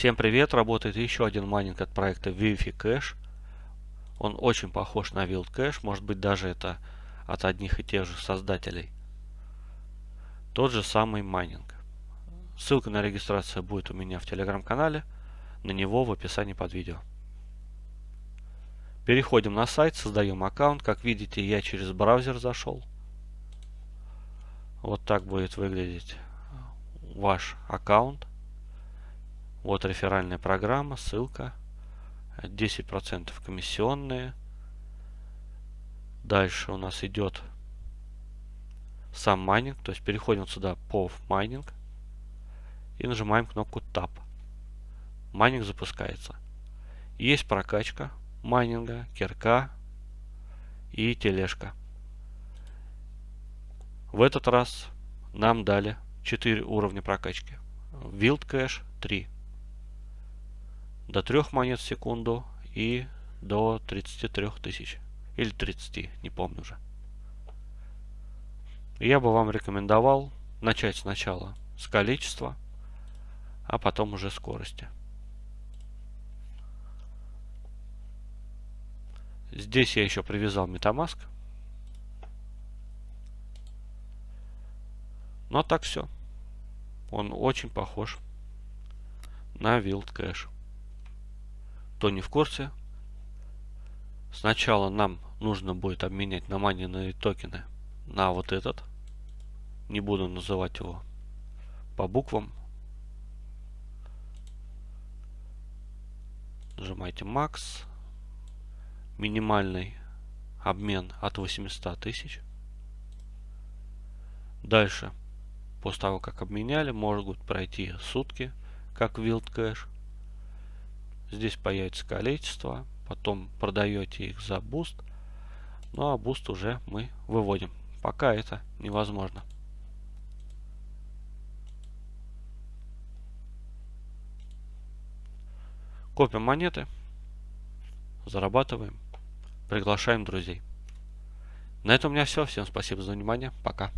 Всем привет! Работает еще один майнинг от проекта Wi-Fi Cash. Он очень похож на Wild Cash, может быть даже это от одних и тех же создателей. Тот же самый майнинг. Ссылка на регистрацию будет у меня в телеграм-канале, на него в описании под видео. Переходим на сайт, создаем аккаунт. Как видите, я через браузер зашел. Вот так будет выглядеть ваш аккаунт. Вот реферальная программа, ссылка. 10% комиссионные. Дальше у нас идет сам майнинг. То есть переходим сюда по майнинг. И нажимаем кнопку Tap. Майнинг запускается. Есть прокачка майнинга, кирка и тележка. В этот раз нам дали 4 уровня прокачки. Wild Cache 3 до 3 монет в секунду и до 33 тысяч. Или 30, не помню уже. Я бы вам рекомендовал начать сначала с количества, а потом уже скорости. Здесь я еще привязал Metamask. Ну а так все. Он очень похож на Wild Cache кто не в курсе, сначала нам нужно будет обменять на наманенные токены на вот этот. Не буду называть его по буквам. Нажимаете Max. Минимальный обмен от 800 тысяч. Дальше, после того, как обменяли, могут пройти сутки, как Wild Cash. Здесь появится количество. Потом продаете их за BUSD. Ну а BUSD уже мы выводим. Пока это невозможно. Копим монеты. Зарабатываем. Приглашаем друзей. На этом у меня все. Всем спасибо за внимание. Пока.